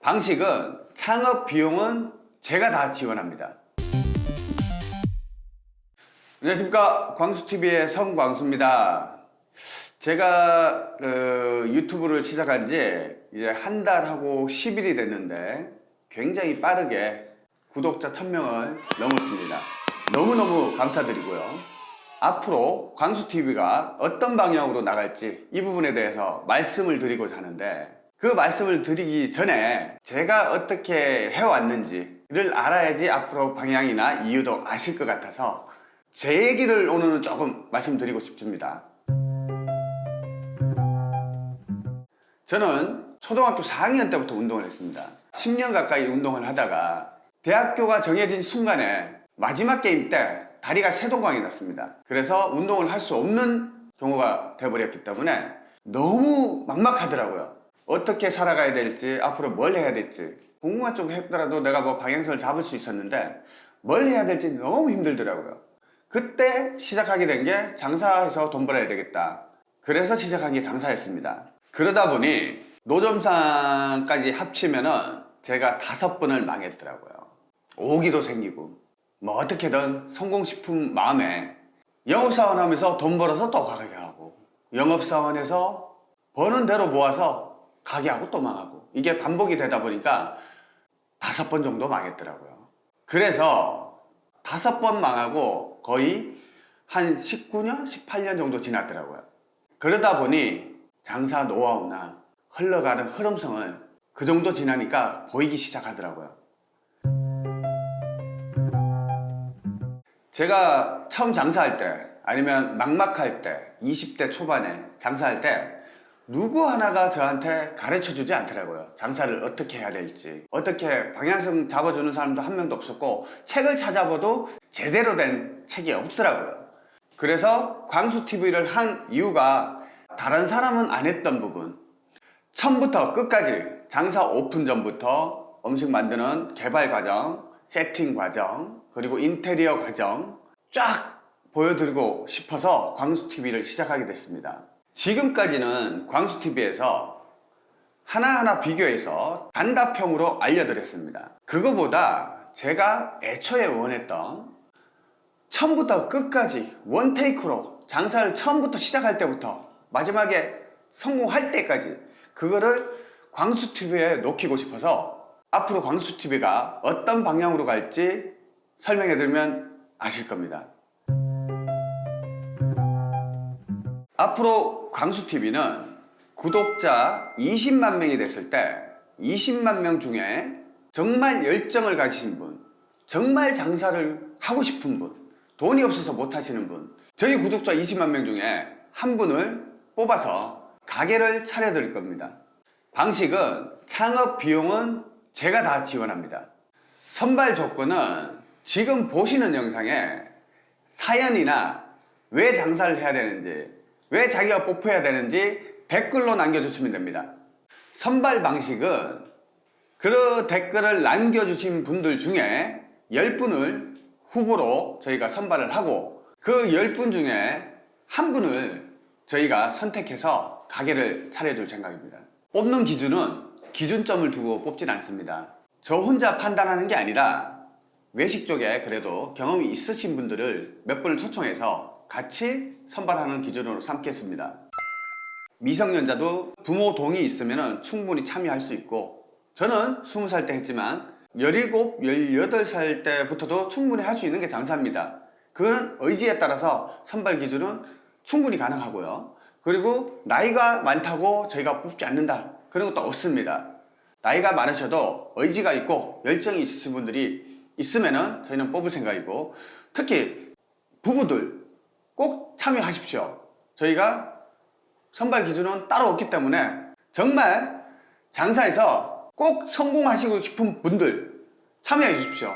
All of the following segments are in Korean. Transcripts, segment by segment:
방식은 창업 비용은 제가 다 지원합니다. 안녕하십니까 광수TV의 성광수입니다. 제가 그 유튜브를 시작한 지 이제 한 달하고 10일이 됐는데 굉장히 빠르게 구독자 1000명을 넘었습니다. 너무너무 감사드리고요. 앞으로 광수TV가 어떤 방향으로 나갈지 이 부분에 대해서 말씀을 드리고자 하는데 그 말씀을 드리기 전에 제가 어떻게 해왔는지를 알아야지 앞으로 방향이나 이유도 아실 것 같아서 제 얘기를 오늘은 조금 말씀드리고 싶습니다. 저는 초등학교 4학년 때부터 운동을 했습니다. 10년 가까이 운동을 하다가 대학교가 정해진 순간에 마지막 게임 때 다리가 세동광이 났습니다. 그래서 운동을 할 수 없는 경우가 돼버렸기 때문에 너무 막막하더라고요. 어떻게 살아가야 될지 앞으로 뭘 해야 될지 공부만 좀 했더라도 내가 뭐 방향성을 잡을 수 있었는데 뭘 해야 될지 너무 힘들더라고요. 그때 시작하게 된 게 장사해서 돈 벌어야 되겠다. 그래서 시작한 게 장사였습니다. 그러다 보니 노점상까지 합치면 은 제가 다섯 번을 망했더라고요. 오기도 생기고 뭐 어떻게든 성공 싶은 마음에 영업사원 하면서 돈 벌어서 또 가게 하고 영업사원에서 버는 대로 모아서 가게 하고 또 망하고 이게 반복이 되다 보니까 다섯 번 정도 망했더라고요. 그래서 다섯 번 망하고 거의 한 19년, 18년 정도 지났더라고요. 그러다 보니 장사 노하우나 흘러가는 흐름성을 그 정도 지나니까 보이기 시작하더라고요. 제가 처음 장사할 때 아니면 막막할 때 20대 초반에 장사할 때 누구 하나가 저한테 가르쳐 주지 않더라고요. 장사를 어떻게 해야 될지. 어떻게 방향성 잡아주는 사람도 한 명도 없었고 책을 찾아봐도 제대로 된 책이 없더라고요. 그래서 광수TV를 한 이유가 다른 사람은 안 했던 부분. 처음부터 끝까지 장사 오픈 전부터 음식 만드는 개발 과정 세팅 과정 그리고 인테리어 과정 쫙 보여드리고 싶어서 광수TV를 시작하게 됐습니다 지금까지는 광수TV에서 하나하나 비교해서 단답형으로 알려드렸습니다. 그거보다 제가 애초에 원했던 처음부터 끝까지 원테이크로 장사를 처음부터 시작할 때부터 마지막에 성공할 때까지 그거를 광수TV에 놓기고 싶어서 앞으로 광수TV가 어떤 방향으로 갈지 설명해 드리면 아실 겁니다 앞으로 광수TV는 구독자 20만 명이 됐을 때 20만 명 중에 정말 열정을 가지신 분 정말 장사를 하고 싶은 분 돈이 없어서 못 하시는 분 저희 구독자 20만 명 중에 한 분을 뽑아서 가게를 차려 드릴 겁니다. 방식은 창업 비용은 제가 다 지원합니다. 선발 조건은 지금 보시는 영상에 사연이나 왜 장사를 해야 되는지 왜 자기가 뽑혀야 되는지 댓글로 남겨주시면 됩니다. 선발 방식은 그 댓글을 남겨주신 분들 중에 10분을 후보로 저희가 선발을 하고 그 10분 중에 한 분을 저희가 선택해서 가게를 차려줄 생각입니다. 뽑는 기준은 기준점을 두고 뽑진 않습니다. 저 혼자 판단하는 게 아니라 외식 쪽에 그래도 경험이 있으신 분들을 몇 분을 초청해서 같이 선발하는 기준으로 삼겠습니다. 미성년자도 부모 동의 있으면 충분히 참여할 수 있고 저는 20살 때 했지만 17, 18살 때부터도 충분히 할 수 있는 게 장사입니다. 그건 의지에 따라서 선발 기준은 충분히 가능하고요. 그리고 나이가 많다고 저희가 뽑지 않는다 그런 것도 없습니다. 나이가 많으셔도 의지가 있고 열정이 있으신 분들이 있으면 저희는 뽑을 생각이고 특히 부부들 꼭 참여하십시오. 저희가 선발 기준은 따로 없기 때문에 정말 장사에서 꼭 성공하시고 싶은 분들 참여해 주십시오.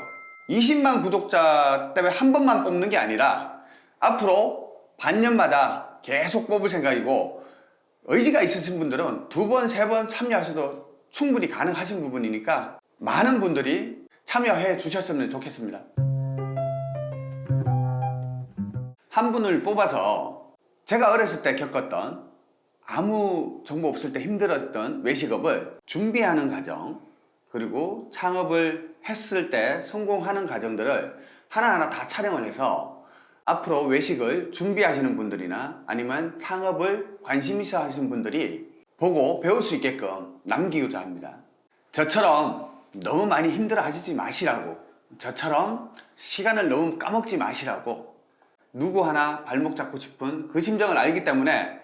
20만 구독자 때문에 한 번만 뽑는 게 아니라 앞으로 반년마다 계속 뽑을 생각이고 의지가 있으신 분들은 두 번, 세 번 참여하셔도 충분히 가능하신 부분이니까 많은 분들이 참여해 주셨으면 좋겠습니다 한 분을 뽑아서 제가 어렸을 때 겪었던 아무 정보 없을 때 힘들었던 외식업을 준비하는 과정 그리고 창업을 했을 때 성공하는 과정들을 하나하나 다 촬영을 해서 앞으로 외식을 준비하시는 분들이나 아니면 창업을 관심 있어 하시는 분들이 보고 배울 수 있게끔 남기고자 합니다. 저처럼 너무 많이 힘들어 하시지 마시라고 저처럼 시간을 너무 까먹지 마시라고 누구 하나 발목 잡고 싶은 그 심정을 알기 때문에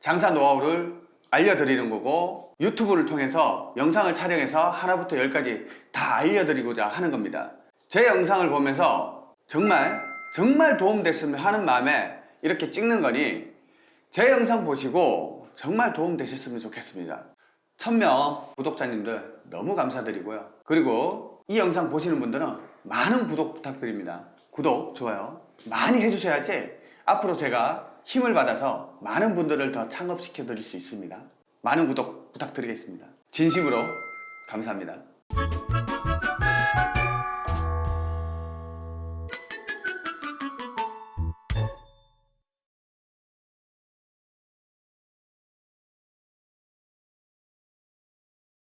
장사 노하우를 알려드리는 거고 유튜브를 통해서 영상을 촬영해서 하나부터 열까지 다 알려드리고자 하는 겁니다. 제 영상을 보면서 정말 정말 도움됐으면 하는 마음에 이렇게 찍는 거니 제 영상 보시고 정말 도움되셨으면 좋겠습니다. 1000명 구독자님들 너무 감사드리고요. 그리고 이 영상 보시는 분들은 많은 구독 부탁드립니다. 구독, 좋아요 많이 해주셔야지 앞으로 제가 힘을 받아서 많은 분들을 더 창업시켜 드릴 수 있습니다. 많은 구독 부탁드리겠습니다. 진심으로 감사합니다.